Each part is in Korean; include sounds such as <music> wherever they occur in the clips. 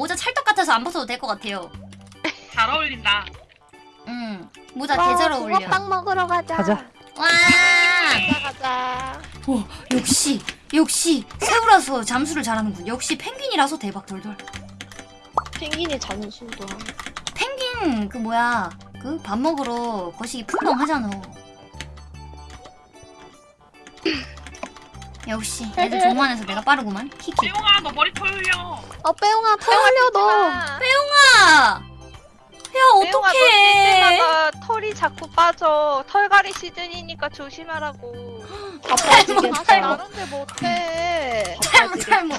모자 찰떡 같아서 안 벗어도 될 것 같아요. 잘 어울린다. 음 모자 개잘 어울려. 붕어빵 먹으러 가자. 가자. 와 가자 가자. 오, 역시 역시 새우라서 잠수를 잘하는군. 역시 펭귄이라서 대박 돌돌. 펭귄이 잠수도. 펭귄 그 뭐야 그 밥 먹으러 거시기 풍덩 하잖아. 역시 애들 종만해서 내가 빠르구만. 키키. 삐용아 너 머리 털려. 어 빼용아 털려 너. 아, 야 어떡해. 너때마다 털이 자꾸 빠져. 털갈이 시즌이니까 조심하라고. 아빠지겠다. 다른데 못해. 탈모 탈모.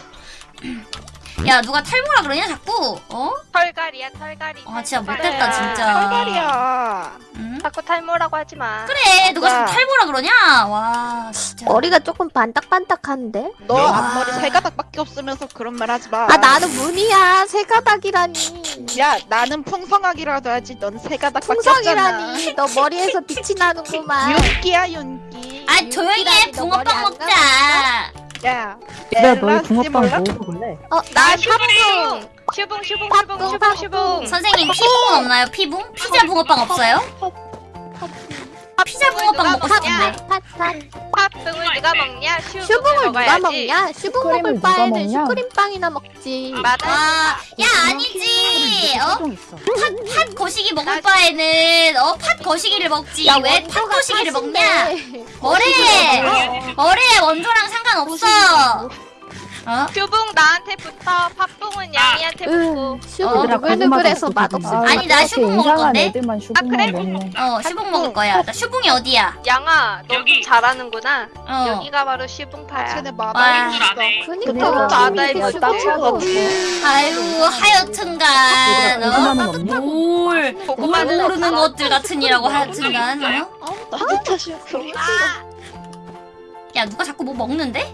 야 누가 탈모라 그러냐 자꾸? 어? 털갈이야 털갈이. 아 진짜 못됐다. 진짜. 털갈이야. 응? 자꾸 탈모라고 하지 마. 그래 누가 자꾸. 탈모라 그러냐? 와 진짜. 머리가 조금 반딱반딱한데? 너 아. 앞머리 세 가닥밖에 없으면서 그런 말 하지 마. 아 나는 무늬야 세 가닥이라니. 야 나는 풍성하기라도 하지. 넌 세 가닥밖에 없잖아. 풍성이라니. 너 머리에서 <laughs> 빛이 나는구만. 윤기야 윤기. 아 조용히 해 붕어빵 안 먹자. 야. 얘들아 너희 붕어빵? 먹어볼래? 어, 나난 슈붕. 슈붕 슈붕 슈붕 슈붕. 슈붕. 선생님 피붕 없나요? 피붕? 피자 붕어빵 없어요? 피자 붕어빵 먹고 싶은데. 팥팥. 팥붕을 누가 먹냐? 슈붕을, 누가. 먹냐? 슈붕 먹을 누가 바에는 먹냐? 슈크림빵이나 먹지. 맞아. 와, 야 아니지. 어? 있어. 팥 거시기 먹을 바에는 어 팥 거시기를 먹지. 야, 왜팥 거시기를. 먹냐? 뭐래? 뭐래 원조랑 상관없어. 어? 슈붕 나한테 붙어. 팥붕은 양이한테 붙고. 어, 누글누글해서 맛없어. 아니, 나 슈붕 먹을 건데? 애들만 아, 그래? 먹네. 어 슈붕 먹을 거야. 나 슈붕이 어디야? 양아, 너 여기. 좀 잘하는구나. 어. 여기가 바로 슈붕파야. 쟤네 와. 해. 그니까 이렇게 슈붕. 슈붕 아유 하여튼간 어? 고구마는 없니? 뭘 고구마는 모르는 없어. 것들 같으니라고 하여튼간 어? 나도 슈붕. 야 누가 자꾸 뭐 먹는데?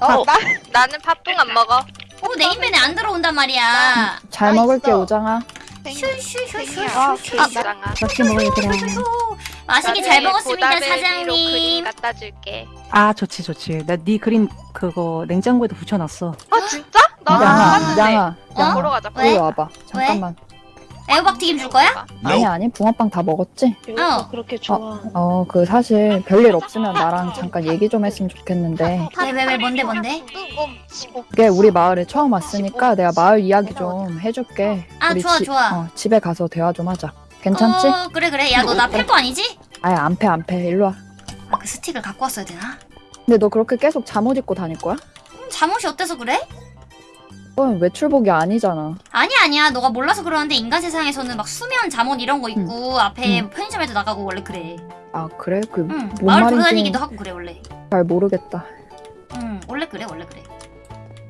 어, 나 나는 팥붕 안 먹어. 어 내 인벤에 안 들어온단 말이야 잘나 먹을게 있어. 오장아. 아, 슈슈슈슈슈슈 개이장아. 맛있게 먹어 얘들아. 맛있게 잘 먹었습니다 사장님 갖다 줄게. 아 좋지 좋지 나 네 그림 그거 냉장고에도 붙여놨어 아 진짜? 안 양아 봤는데. 양아 어? 보러 가자. 왜? 여기 와봐. 잠깐만. 애호박 튀김 줄 거야? 아니 아니 붕어빵 다 먹었지? 어 그렇게 어그 사실 별일 없으면 나랑 잠깐 얘기 좀 했으면 좋겠는데 왜왜왜 뭔데 뭔데? 이게 우리 마을에 처음 왔으니까 내가 마을 이야기 좀 해줄게. 아, 우리 좋아, 지- 좋아. 어, 집에 가서 대화 좀 하자. 괜찮지? 어 그래 그래 야 너나팰거 아니지? 아예 안패 안패 일로 와. 아 그 스틱을 갖고 왔어야 되나? 근데 너 그렇게 계속 잠옷 입고 다닐 거야? 음, 잠옷이 어때서 그래? 그건 외출복이 아니잖아. 아니야 아니야 너가 몰라서 그러는데 인간 세상에서는 막 수면 잠옷 이런 거 입고 앞에 응. 편의점에도 나가고 원래 그래 아 그래? 그응뭔 마을 돌아다니기도 하고 그래 원래 잘 모르겠다. 응 원래 그래 원래 그래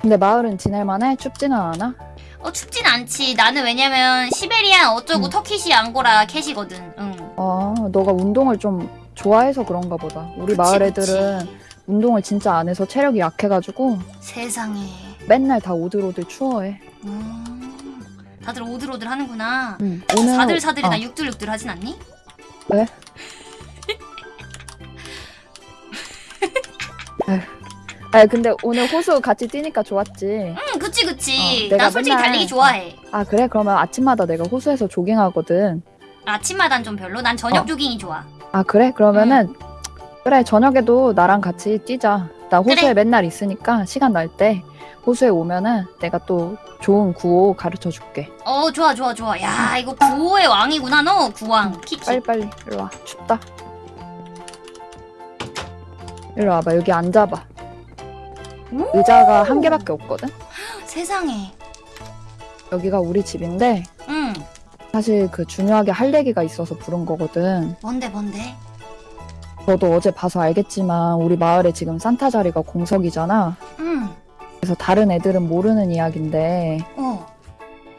근데 마을은 지낼만해? 춥지는 않아? 어 춥진 않지 나는 왜냐면 시베리안 어쩌고 응. 터키시 앙고라 캣이거든 응 아 너가 운동을 좀 좋아해서 그런가 보다. 우리 그치, 마을 그치. 애들은 운동을 진짜 안 해서 체력이 약해가지고 세상에 맨날 다 오들오들 추워해. 음, 다들 오들오들 하는구나 응. 오늘 사들사들이 어, 나 육들육들 하진 않니? <laughs> 아 근데 오늘 호수 같이 뛰니까 좋았지. 응 그치 그치 어, 나 솔직히 맨날- 달리기 좋아해 아 그래? 그러면 아침마다 내가 호수에서 조깅하거든. 아침마단 좀 별로 난 저녁 어. 조깅이 좋아 아 그래? 그러면은 그래 저녁에도 나랑 같이 뛰자. 나 호수에 그래. 맨날 있으니까 시간 날 때 호수에 오면은 내가 또 좋은 구호 가르쳐 줄게. 어 좋아 좋아 좋아. 야 이거 구호의 왕이구나 너 구왕 키키. 빨리 빨리 일로 와. 춥다. 일로 와봐. 여기 앉아봐. 오! 의자가 한 개밖에 없거든. 세상에. 여기가 우리 집인데 응. 사실 그 중요하게 할 얘기가 있어서 부른 거거든. 뭔데 뭔데? 너도 어제 봐서 알겠지만 우리 마을에 지금 산타 자리가 공석이잖아. 응. 그래서 다른 애들은 모르는 이야기인데 어.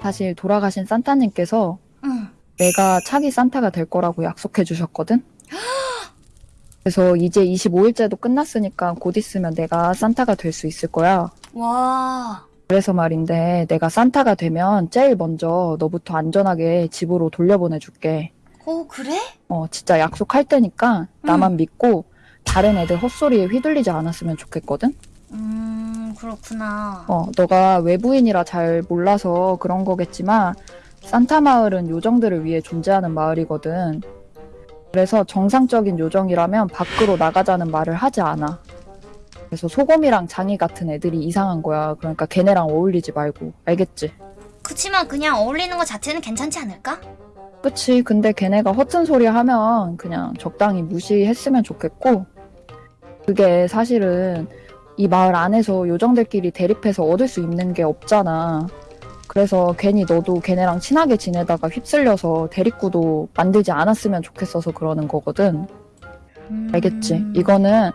사실 돌아가신 산타님께서 응. 내가 차기 산타가 될 거라고 약속해 주셨거든. <gasps> 그래서 이제 25일째도 끝났으니까 곧 있으면 내가 산타가 될 수 있을 거야. 와. 그래서 말인데 내가 산타가 되면 제일 먼저 너부터 안전하게 집으로 돌려보내 줄게. 어 그래? 어, 진짜 약속할 테니까 나만 믿고 다른 애들 헛소리에 휘둘리지 않았으면 좋겠거든? 음 그렇구나. 어, 너가 외부인이라 잘 몰라서 그런 거겠지만 산타 마을은 요정들을 위해 존재하는 마을이거든. 그래서 정상적인 요정이라면 밖으로 나가자는 말을 하지 않아. 그래서 소금이랑 장이 같은 애들이 이상한 거야. 그러니까 걔네랑 어울리지 말고. 알겠지? 그치만 그냥 어울리는 것 자체는 괜찮지 않을까? 그치. 근데 걔네가 허튼 소리 하면 그냥 적당히 무시했으면 좋겠고, 그게 사실은 이 마을 안에서 요정들끼리 대립해서 얻을 수 있는 게 없잖아. 그래서 괜히 너도 걔네랑 친하게 지내다가 휩쓸려서 대립구도 만들지 않았으면 좋겠어서 그러는 거거든. 알겠지? 음. 이거는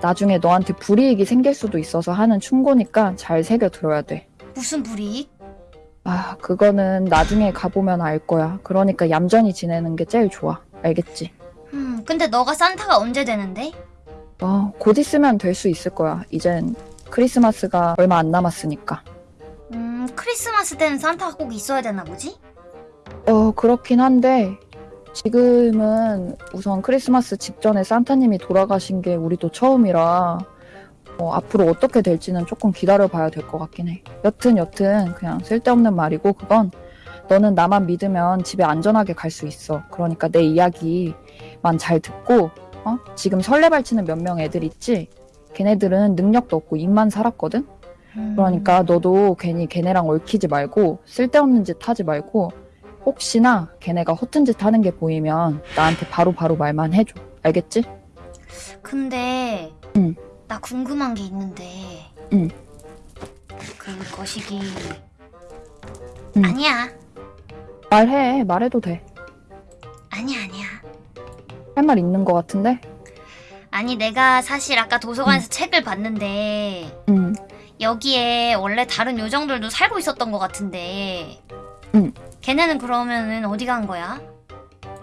나중에 너한테 불이익이 생길 수도 있어서 하는 충고니까 잘 새겨 들어야 돼. 무슨 불이익? 아, 그거는 나중에 가보면 알 거야. 그러니까 얌전히 지내는 게 제일 좋아. 알겠지? 음 근데 너가 산타가 언제 되는데? 어, 곧 있으면 될 수 있을 거야. 이젠 크리스마스가 얼마 안 남았으니까. 음 크리스마스 때는 산타가 꼭 있어야 되나 보지? 어, 그렇긴 한데, 지금은 우선 크리스마스 직전에 산타님이 돌아가신 게 우리도 처음이라, 어, 앞으로 어떻게 될지는 조금 기다려봐야 될 것 같긴 해. 여튼, 여튼, 그냥 쓸데없는 말이고, 그건 너는 나만 믿으면 집에 안전하게 갈 수 있어. 그러니까 내 이야기만 잘 듣고, 어? 지금 설레발치는 몇 명 애들 있지? 걔네들은 능력도 없고 입만 살았거든? 음. 그러니까 너도 괜히 걔네랑 얽히지 말고 쓸데없는 짓 하지 말고 혹시나 걔네가 허튼 짓 하는 게 보이면 나한테 바로바로 말만 해줘. 알겠지? 근데 응. 나 궁금한 게 있는데 응. 그 거시기 응. 아니야 말해. 말해도 돼. 아니야 아니야 할 말 있는 것 같은데? 아니 내가 사실 아까 도서관에서 책을 봤는데 응. 여기에 원래 다른 요정들도 살고 있었던 것 같은데 응. 걔네는 그러면은 어디 간 거야?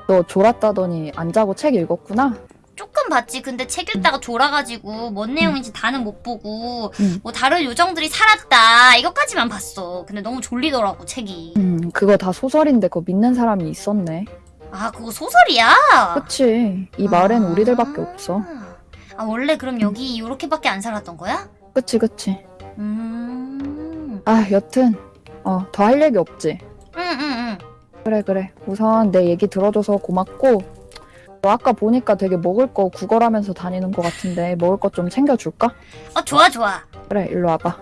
너 졸았다더니 안 자고 책 읽었구나? 조금 봤지 근데 책 읽다가 졸아가지고 뭔 내용인지 다는 못 보고 응. 뭐 다른 요정들이 살았다 이것까지만 봤어 근데 너무 졸리더라고 책이 음, 그거 다 소설인데 그거 믿는 사람이 있었네. 아 그거 소설이야? 그치. 이 마을엔 아. 우리들밖에 없어. 아 원래 그럼 여기 요렇게밖에 안 살았던 거야? 그치, 그치. 음. 아, 여튼, 어, 더 할 얘기 없지? 응응응. 그래 그래 우선 내 얘기 들어줘서 고맙고 너 아까 보니까 되게 먹을 거 구걸하면서 다니는 것 같은데 먹을 것 좀 챙겨줄까? 어 좋아 좋아. 그래 일로 와봐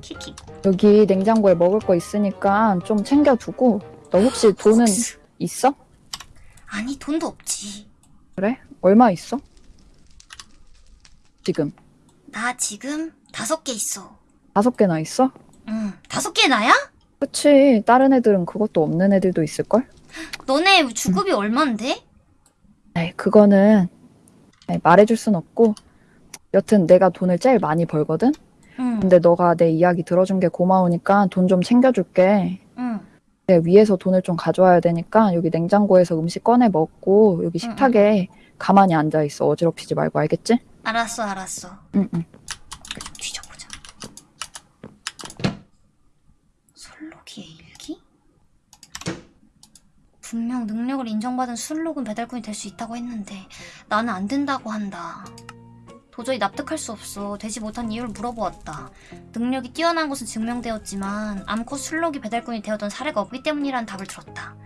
키키. 여기 냉장고에 먹을 거 있으니까 좀 챙겨두고 너 혹시 돈은 혹시- 있어? 아니 돈도 없지. 그래? 얼마 있어? 지금 나 지금 다섯 개 있어. 다섯 개나 있어? 응. 다섯 개 나야? 그치 다른 애들은 그것도 없는 애들도 있을걸? 너네 주급이 얼만데? 에이 그거는 말해줄 순 없고 여튼 내가 돈을 제일 많이 벌거든? 응. 근데 너가 내 이야기 들어준 게 고마우니까 돈 좀 챙겨줄게. 응. 내 위에서 돈을 좀 가져와야 되니까 여기 냉장고에서 음식 꺼내 먹고 여기 식탁에 가만히 앉아 있어. 어지럽히지 말고 알겠지? 알았어 알았어. 응, 응. 뒤져보자. 술록이의 일기? 분명 능력을 인정받은 술록은 배달꾼이 될 수 있다고 했는데 나는 안 된다고 한다. 도저히 납득할 수 없어. 되지 못한 이유를 물어보았다. 능력이 뛰어난 것은 증명되었지만 암컷 술록이 배달꾼이 되었던 사례가 없기 때문이라는 답을 들었다.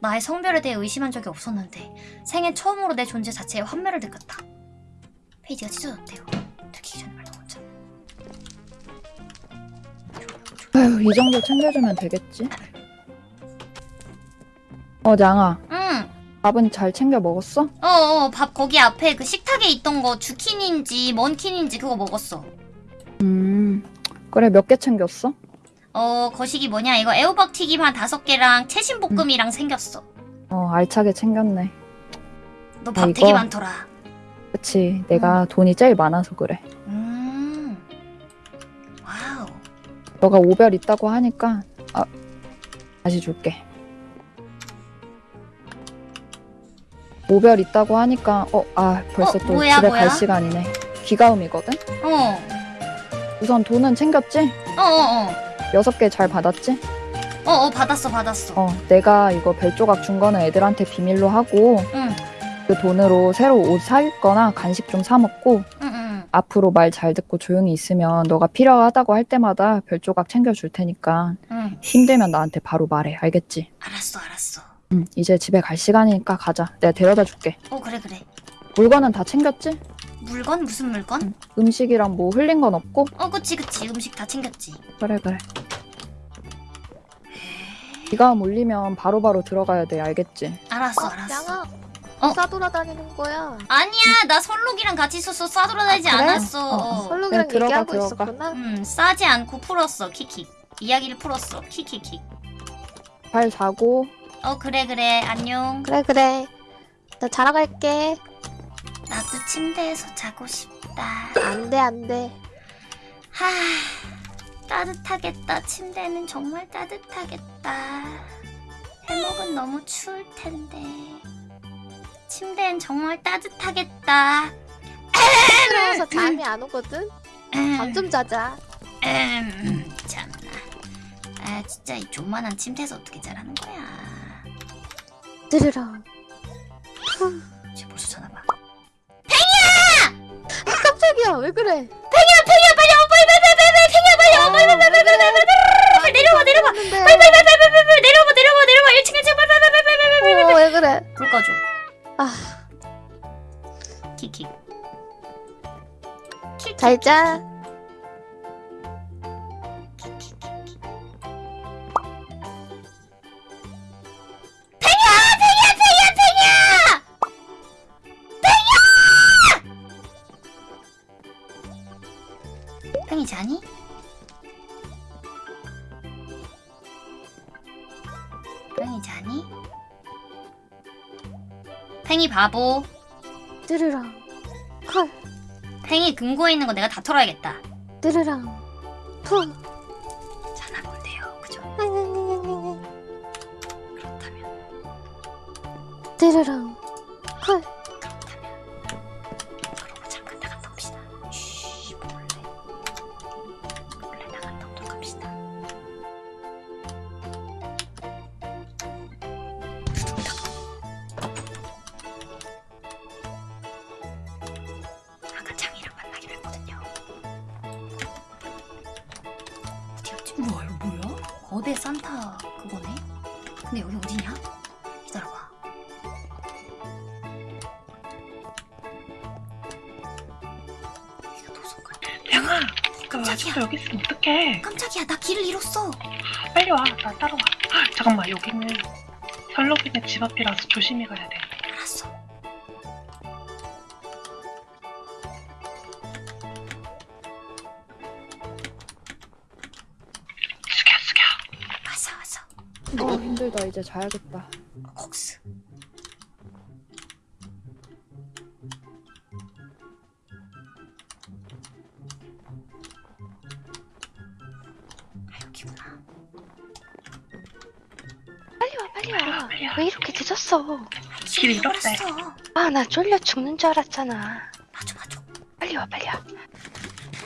나의 성별에 대해 의심한 적이 없었는데 생애 처음으로 내 존재 자체에 환멸을 느꼈다. 페이지가 찢어졌대요. 들키기 전에 말로 먼저. 아휴, 이 정도 챙겨주면 되겠지? 어, 냥아. 응. 밥은 잘 챙겨 먹었어? 어어 밥 거기 앞에 그 식탁에 있던 거 주킨인지 먼킨인지 그거 먹었어. 음. 그래, 몇 개 챙겼어? 어 거식이 뭐냐 이거 애호박 튀김 한 다섯 개랑 채신 볶음이랑 생겼어. 어, 알차게 챙겼네. 너 아, 밥 되게 이거? 많더라. 그치. 내가 돈이 제일 많아서 그래. 음. 와우. 너가 오별 있다고 하니까, 아, 다시 줄게. 오별 있다고 하니까, 어, 아, 벌써 어, 또 뭐야, 집에 뭐야? 갈 시간이네. 귀가음이거든? 어. 우선 돈은 챙겼지? 어어어. 여섯 개 잘 받았지? 어어 받았어 받았어. 어, 내가 이거 별 조각 준 거는 애들한테 비밀로 하고, 응. 그 돈으로 새로 옷 사입거나 간식 좀 사 먹고, 응 응. 앞으로 말 잘 듣고 조용히 있으면 너가 필요하다고 할 때마다 별 조각 챙겨줄 테니까 응. 힘들면 나한테 바로 말해. 알겠지? 알았어 알았어. 응, 이제 집에 갈 시간이니까 가자. 내가 데려다 줄게. 어 그래 그래. 물건은 다 챙겼지? 물건 무슨 물건? 음식이랑 뭐 흘린 건 없고? 어 그치 그치 음식 다 챙겼지. 그래, 그래. 비가 몰리면 바로바로 들어가야 돼. 알겠지? 알았어 어, 알았어. 양아. 어? 싸돌아다니는 거야. 아니야 나 설록이랑 같이 있어서 싸돌아다니지 아, 그래? 않았어. 어, 어. 설록이랑 네, 들어가, 얘기하고 들어가. 있었구나. 음 싸지 않고 풀었어 키키. 이야기를 풀었어 키키키. 잘 자고, 어 그래 그래 안녕. 그래 그래. 나 자러 갈게. 나도 침대에서 자고 싶다. 안돼 안돼. 하 따뜻하겠다. 침대는 정말 따뜻하겠다. 해먹은 너무 추울 텐데. 침대는 정말 따뜻하겠다. <laughs> 들어와서 잠이 안 오거든. 잠 좀 자자. 음, 참나. 아 진짜 이 조만한 침대에서 어떻게 자라는 거야. 드르렁. 쟤 벌써 전화 봐. 깜짝이야 왜 그래? 팽이야 팽이야 빨리 와 빨리 빨리 빨리 빨리 팽이야 빨리 와 빨리 빨리 빨리 빨리 빨리 빨리 내려와 내려와 빨리 빨리 빨리 빨리 빨리 빨리 내려와 내려와 내려와 1층 1층 빨리 빨리 빨리 빨리 빨리 빨리 어왜 그래? 불 꺼줘. 아 키키. 키키. 잘 자. 바보. 드르렁. 컬. 팽이 금고에 있는 거 내가 다 털어야겠다. 드르렁. 푸. 뭐야 이거 뭐야? 거대 산타 그거네? 근데 여기 어디냐? 기다려봐. 여기가 도서관. 양아, 그 깜짝이야. 여기 있으면 어떡해? 깜짝이야 나 길을 잃었어. 빨리 와, 나 따라와. 아, 잠깐만, 여기는 설록이네 집 앞이라서 조심히 가야 돼. 이제 자야겠다. 콕스. 아 여기구나. 빨리 와 빨리 와. 왜 이렇게 늦었어? 길 잃었대. 잃어버렸어. 아 나 쫄려 죽는 줄 알았잖아. 맞아 맞아. 빨리 와 빨리 와.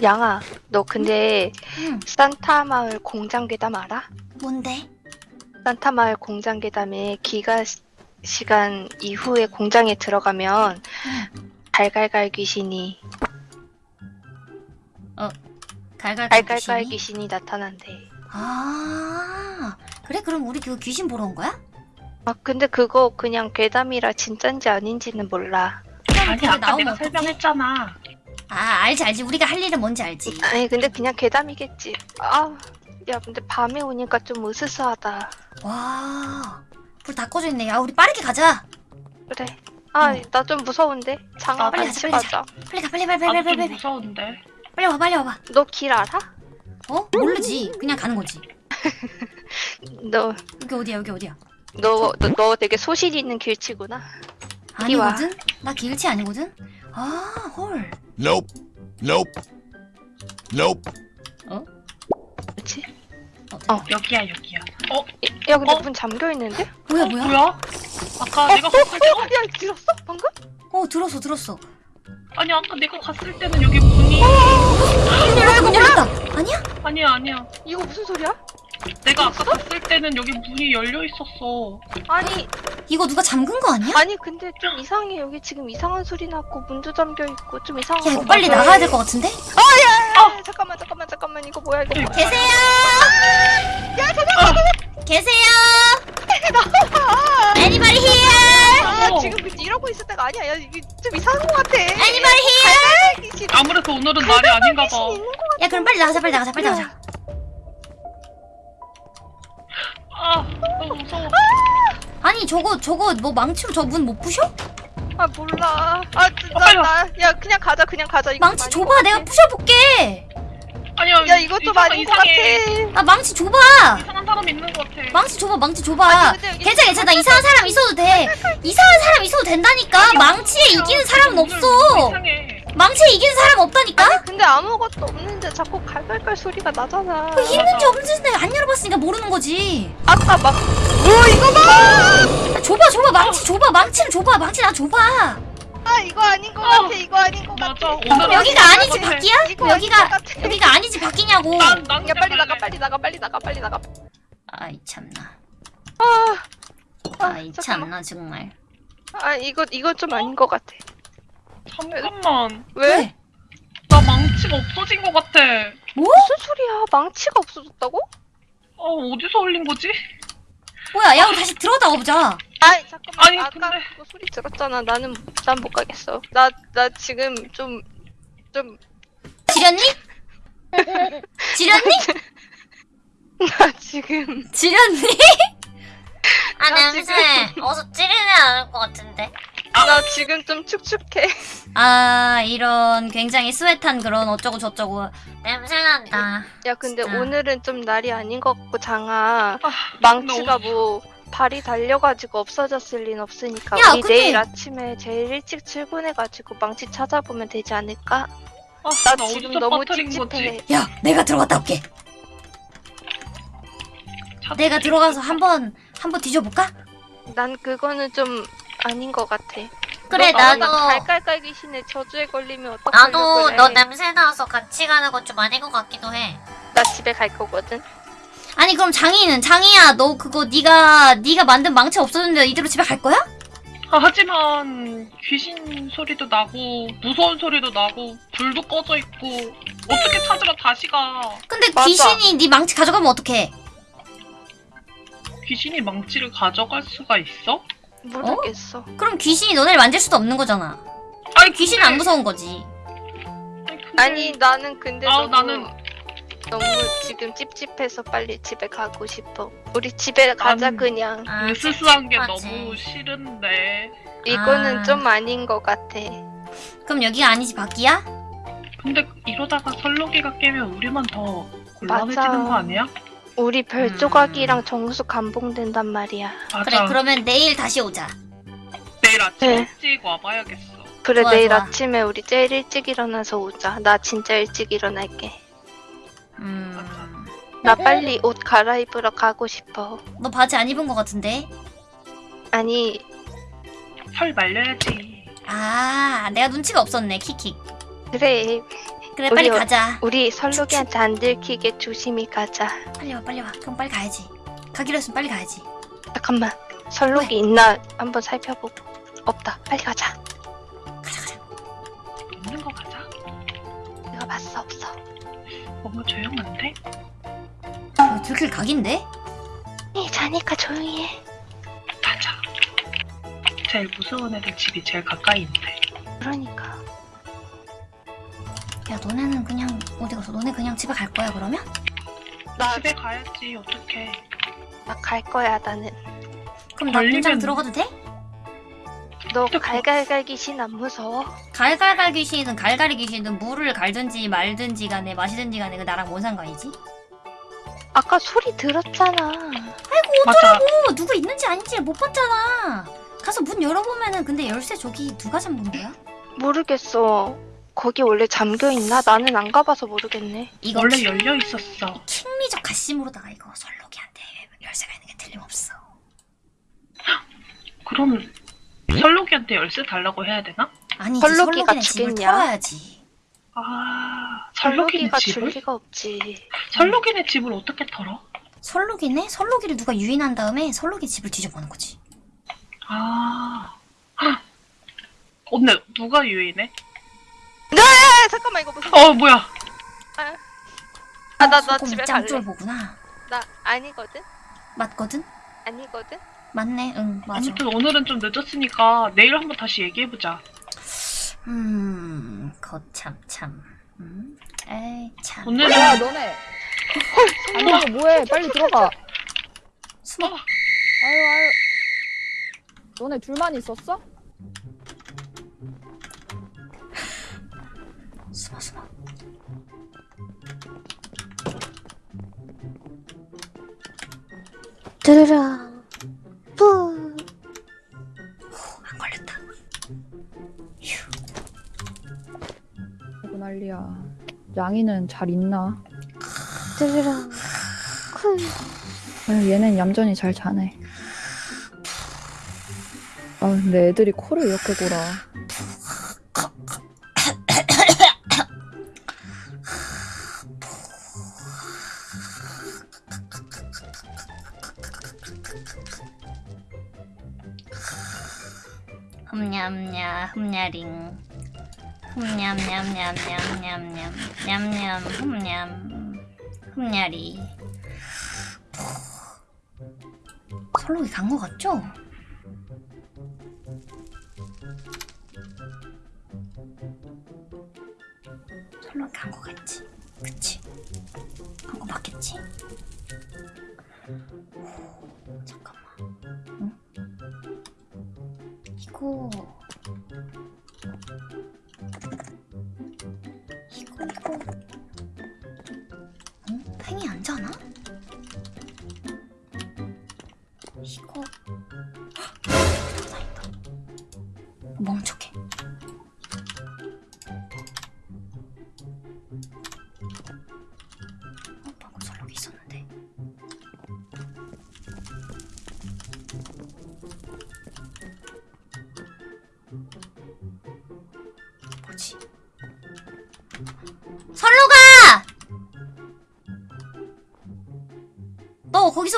양아 너 근데 응. 산타 마을 공장 괴담 알아? 뭔데? 산타 마을 공장 괴담에 기가 시- 시간 이후에 공장에 들어가면 갈갈갈 귀신이 갈갈갈 갈갈갈 귀신이? 귀신이 나타난대. 아 그래 그럼 우리 그 귀신 보러 온 거야? 아 근데 그거 그냥 괴담이라 진짠지 아닌지는 몰라. 아니 아까 나오면 내가 어떡해? 설명했잖아. 아 알지 알지 우리가 할 일은 뭔지 알지 아니 근데 그냥 괴담이겠지. 아, 야 근데 밤에 오니까 좀 으스스하다. 와 불 다 꺼져 있네 야 우리 빠르게 가자 그래. 아, 응. 나좀 무서운데. 장아 아, 빨리 같이 가자, 가자. 빨리 가 빨리 빨리 빨리 빨리 좀 빨리 무서운데. 빨리 와 빨리 와봐 너 길 알아? 어 모르지 그냥 가는 거지 <laughs> 너, 여기 어디야 여기 어디야 너, 너, 너 되게 소실 있는 길치구나. 이리 와. 아니거든 나 길치 아니거든 아 헐 Nope. Nope. Nope. 그렇지? 여기야 여기야. 어 야 근데 어? 문 잠겨 있는데? 뭐야 뭐야 뭐야? 아까 내가 갔을 때 어, 야 들었어? 방금? 어 들었어 들었어 아니 아까 내가 갔을 때는 여기 문이 문 열렸다 문 열렸다 아니야 아니야 아니야. 이거 무슨 소리야? 내가 아까 갔을 때는 여기 문이 열려 있었어. 아니, 이거 누가 잠근 거 아니야? 아니 근데 좀 이상해. 여기 지금 이상한 소리 났고 문도 잠겨 있고 좀 이상한 야 이거 거 빨리. 나가야 될 것 같은데? 아, 잠깐만 잠깐만 잠깐만 이거 뭐야 이거 뭐야? 계세요 계세요 Anybody here? 아 어. 지금 그 이러고 있을 때가 아니야. 야 이게 좀 이상한 거 같아. Anybody here? 아무래도 오늘은 날이 아닌가 봐. 귀신 있는 거야 그럼 빨리 나가자 빨리 나가자 빨리 나가자 아 너무 무서워. 아니 저거 저거 뭐 망치로 저 문 못 부셔? 아 몰라. 아, 어, 빨리 나, 나, 야, 그냥 가자, 그냥 가자. 이거 망치 줘봐 것 내가. 부셔볼게 아니야. 야, 이것도 이상한- 많은 것 이상해. 같아. 아 망치 줘봐 이상한 사람 있는 것 같아. 망치 줘봐 망치 줘봐 아니, 근데 여기 괜찮아 괜찮아 나 이상한 사람 있어도 돼 이상한 사람 있어도 된다니까 망치에 이기는 사람은 없어 이상해. 망치에 이기는 사람 없다니까? 아니, 근데 아무것도 없는데 자꾸 갈갈갈 소리가 나잖아. 그 있는지 없는지 안 열어봤으니까 모르는 거지 아까 막, 야, 줘봐 줘봐 망치 줘봐 망치를 줘봐 망치 나 줘봐 아, 이거 아닌 것 같아, 이거 아닌 것 맞아. 같아. 오늘은 여기가 아닌 아니지? 이거 아닌 여기가 같아. 여기가 아니지 난, 난 야, 빨리 나가. 빨리 나가, 빨리 나가, 빨리 나가. 아이 참나 아, 아이 잠깐만. 참나 정말 아, 이거, 이거 좀 아닌 것 같아. 잠깐만. 왜? 나 망치가 없어진 것 같아. 무슨 소리야? 망치가 없어졌다고? 어 어디서 올린 거지? 뭐야 야 우리 다시 들어다 가 보자 아이, 잠깐만. 아니, 아까 근데- 그거 소리 들었잖아. 나는, 난 못 가겠어. 나, 나 지금 좀, 좀, 지렸니? 지렸니? <laughs> 나 지금. 지렸니? 아 나 냄새 어서 찌르면 않을 것 같은데 나 지금 좀 축축해. 아 이런 굉장히 스웨트한 그런 어쩌고 저쩌고 냄새 난다 야, 근데 진짜. 오늘은 좀 날이 아닌 것 같고, 장아. 아, 망치가 나 뭐, 발이 달려가지고 없어졌을 리는 없으니까. 야, 우리 근데- 내일 아침에 제일 일찍 출근해가지고 망치 찾아보면 되지 않을까? 아, 나 나 지금 너무 찝찝해. 야 내가 들어갔다 올게 찾- 내가 들어가서 한번 한번 뒤져볼까? 난 그거는 좀 아닌 것 같아. 그래 너 나도 갈깔깔 귀신의 저주에 걸리면 어떡하려고 나도 그래. 너 냄새 나서 같이 가는 건 좀 아닌 것 같기도 해 나 집에 갈 거거든. 아니 그럼 장이는 장이야 너 그거 네가 네가 만든 망치 없어졌는데 이대로 집에 갈 거야? 아, 하지만 귀신 소리도 나고 무서운 소리도 나고 불도 꺼져 있고 어떻게 찾으러 다시 가? 근데 맞아. 귀신이 네 망치 가져가면 어떡해? 귀신이 망치를 가져갈 수가 있어? 모르겠어. 그럼 귀신이 너네를 만질 수도 없는 거잖아 아니 귀신은 안 무서운 거지 아니, 나는 근데 아우, 너무 나는- 너무 지금 찝찝해서 빨리 집에 가고 싶어. 우리 집에 가자 나는- 그냥. 아, 으스스한 게 찝찝하지. 너무 싫은데 이거는 아. 좀 아닌 것 같아. 그럼 여기가 아니지 밖이야? 근데 이러다가 설렁이가 깨면 우리만 더 곤란해지는 맞아. 거 아니야? 우리 별 조각이랑 정수 감봉된단 말이야. 맞아 그래 그러면 내일 다시 오자 내일 아침 네. 일찍 와봐야겠어 그래 좋아, 내일 좋아. 아침에 우리 제일 일찍 일어나서 오자. 나 진짜 일찍 일어날게. 음... 나 빨리 옷 갈아입으러 가고 싶어. 너 바지 안 입은 것 같은데? 아니 털 말려야지 아 내가 눈치가 없었네 킥킥 그래 그래 우리 빨리 어- 가자 우리 설록이한테 안 들키게 조심히 가자. 빨리 와 빨리 와 그럼 빨리 가야지 가기로 했으면 빨리 가야지 잠깐만 설록이 있나 한번 살펴보고 없다. 빨리 가자. 가자 가자 없는 거 가자 내가 봤어 없어. 뭔가 조용한데? 이거 들킬 각인데? 이 자니까 조용히 해. 가자 제일 무서운 애들 집이 제일 가까이 있는데 그러니까 야 너네는 그냥 어디 가서 너네 그냥 집에 갈 거야 그러면? 나 집에 가야지 어떡해 나 갈 거야 나는. 그럼 나 공장 걸리면- 들어가도 돼? 너. 갈갈갈 귀신 안 무서워? 갈갈갈 귀신이든 갈갈이 귀신이든 물을 갈든지 말든지 간에 마시든지 간에 그 나랑 뭔 상관이지? 아까 소리 들었잖아. 맞아 어 누구 있는지 아닌지 못 봤잖아 가서 문 열어보면은 근데 열쇠 저기 누가 잠근 거야? 모르겠어. 거기 원래 잠겨 있나? 나는 안 가봐서 모르겠네. 이거 원래 킹- 열려 있었어 킹리적 가심으로다가 이거 설록이한테 열쇠가 있는 게 틀림없어 그럼 설록이한테 열쇠 달라고 해야 되나? 아니지 설록이가? 털어야지 아 설록이네 설록이가 줄 집을? 리가 없지. 설록이네 집을 어떻게 털어? 설록이네? 설록이를 누가 유인한 다음에 설록이 집을 뒤져보는 거지 아 헉. 근데 누가 유인해? 아 잠깐만 이거 무슨? 어 뭐야 아나나 소금 집에 갈래. 짱쫄 보구나 나 아니거든. 맞거든? 아니거든. 맞네 응 맞아 아무튼 오늘은 좀 늦었으니까 내일 한번 다시 얘기해보자 음 거참 참 음 에이 참 오늘은 야 너네 안 가고 뭐해 빨리 들어가 숨어 어. 아유 아유 너네 둘만 있었어? 숨어 숨어. 드르랑. 뿌안 걸렸다. 휴. 이거 난리야. 양이는 잘 있나? 드르랑. 쿨. 아유, 얘는 얌전히 잘 자네. 아 근데 애들이 코를 이렇게 골아 흠냠냐 흠냐링 흠냠냠냠냠 냠냠 냠냠 흠냠 흠냐리 설록이 간 거 같죠? 설록이 간 거 같지? 그치? 간 거 맞겠지?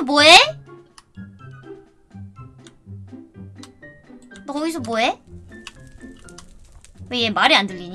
뭐해? 너 거기서 뭐해? 왜 얘 말이 안 들리니?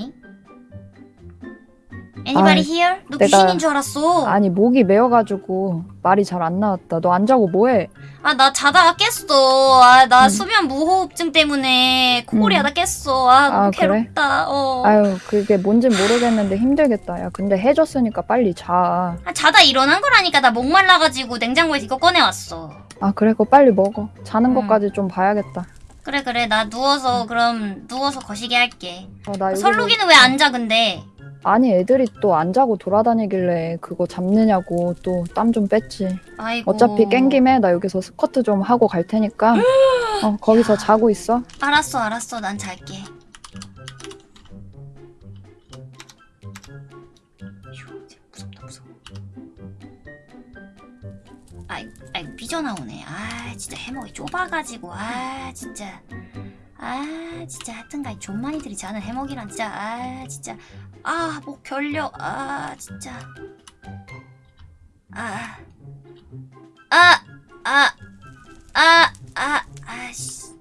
Anybody 아, here? 너 내가- 귀신인 줄 알았어. 아니 목이 메어가지고 말이 잘 안 나왔다 너 안 자고 뭐해 아, 나 자다가 깼어. 아, 나 음. 수면 무호흡증 때문에 코골이 음. 하다 깼어. 아, 너무 아, 그래? 괴롭다. 어. 아유 그게 뭔진 모르겠는데 힘들겠다 야 근데 해줬으니까 빨리 자아 아, 자다 일어난 거라니까. 나 목말라가지고 냉장고에서 이거 꺼내왔어. 아, 그래 그거 빨리 먹어 자는 음. 것까지 좀 봐야겠다 그래, 그래. 나 누워서, 그럼, 누워서 거시기 할게. 어, 나 여기서- 설록이는 왜 안 자, 근데? 아니 애들이 또 안 자고 돌아다니길래 그거 잡느냐고 또 땀 좀 뺐지 아이고. 어차피 깬 김에 나 여기서 스쿼트 좀 하고 갈 테니까 <gasps> 어, 거기서 자고 있어 알았어, 알았어. 난 잘게. 휴, 무섭다, 무서워. 아이, 아이, 삐져나오네. 아, 진짜 해먹이 좁아가지고. 아, 진짜. 아, 진짜 하여튼간 존만이들이 자는 해먹이란 진짜. 아, 진짜. 아, 목 결려. 아, 진짜. 아. 아, 아, 아, 아, 아씨.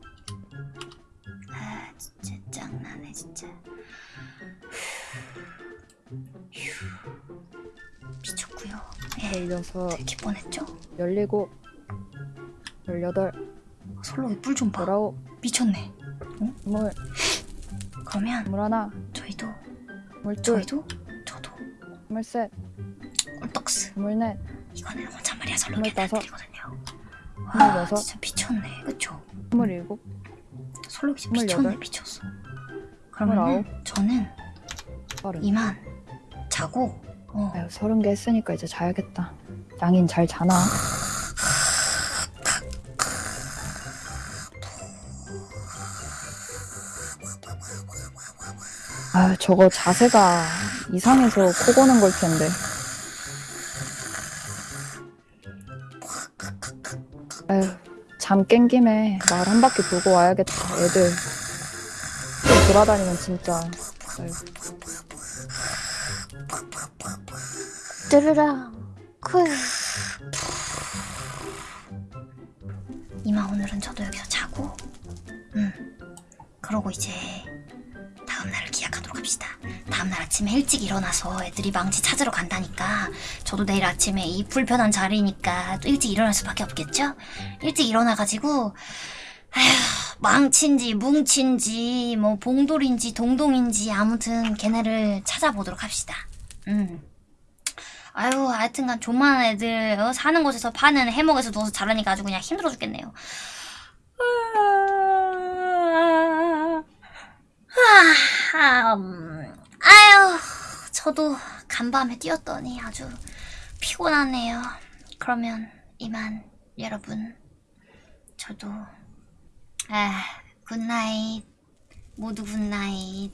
아 진짜 짱나네 진짜 휴. 미쳤구요 예 들킬 뻔했죠? 열일곱 열여덟 설록이 뿔좀봐 열아홉 미쳤네 스물 그러면 스물 하나, 저희도 스물 둘, 저희도 저도 스물 셋, 꿀떡스 스물 넷, 이거는 혼잣말이야. 스물 와. 진짜 미쳤네 그쵸? 스물 일곱, 솔로기 스물여덟. 미쳤네 미쳤어. 그러면. 저는 서른. 이만 자고 어 아유, 서른 개 했으니까 이제 자야겠다. 양인 잘 자나? 아, 저거 자세가 이상해서 코 고는 걸 텐데. 아유, 잠깬 김에 마을 한 바퀴 돌고 와야겠다. 애들 또 돌아다니면 진짜. 아유. 뚜르랑 쿨. 일어나서 애들이 망치 찾으러 간다니까. 저도 내일 아침에 이 불편한 자리니까 또 일찍 일어날 수밖에 없겠죠? 일찍 일어나가지고 아휴 망치인지 뭉치인지 뭐 봉돌인지 동동인지 아무튼 걔네를 찾아보도록 합시다. 음. 아유 하여튼간 조만한 애들 어, 사는 곳에서 파는 해먹에서 누워서 자라니까 아주 그냥 힘들어 죽겠네요. 아, 음, 아유 저도 간밤에 뛰었더니 아주 피곤하네요. 그러면 이만 여러분 저도 아 굿나잇 모두 굿나잇